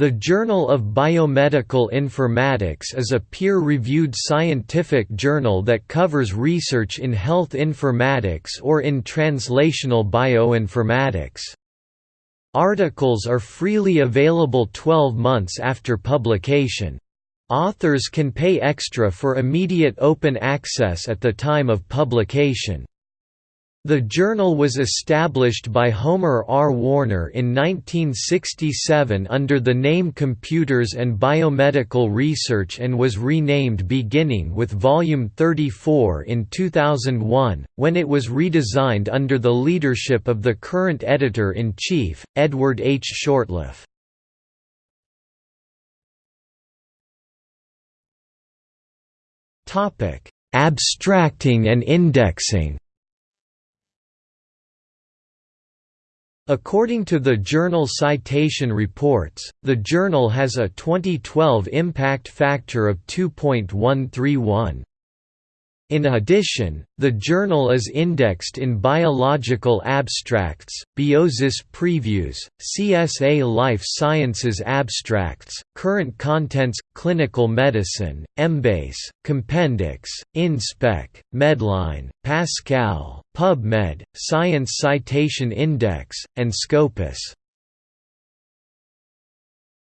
The Journal of Biomedical Informatics is a peer-reviewed scientific journal that covers research in health informatics or in translational bioinformatics. Articles are freely available 12 months after publication. Authors can pay extra for immediate open access at the time of publication. The journal was established by Homer R. Warner in 1967 under the name Computers and Biomedical Research and was renamed beginning with Volume 34 in 2001, when it was redesigned under the leadership of the current editor-in-chief, Edward H. Shortliffe. Abstracting and indexing According to the Journal Citation Reports, the journal has a 2012 impact factor of 2.131. In addition, the journal is indexed in Biological Abstracts, Biosis Previews, CSA Life Sciences Abstracts, Current Contents, Clinical Medicine, Embase, Compendex, InSpec, Medline, Pascal, PubMed, Science Citation Index, and Scopus.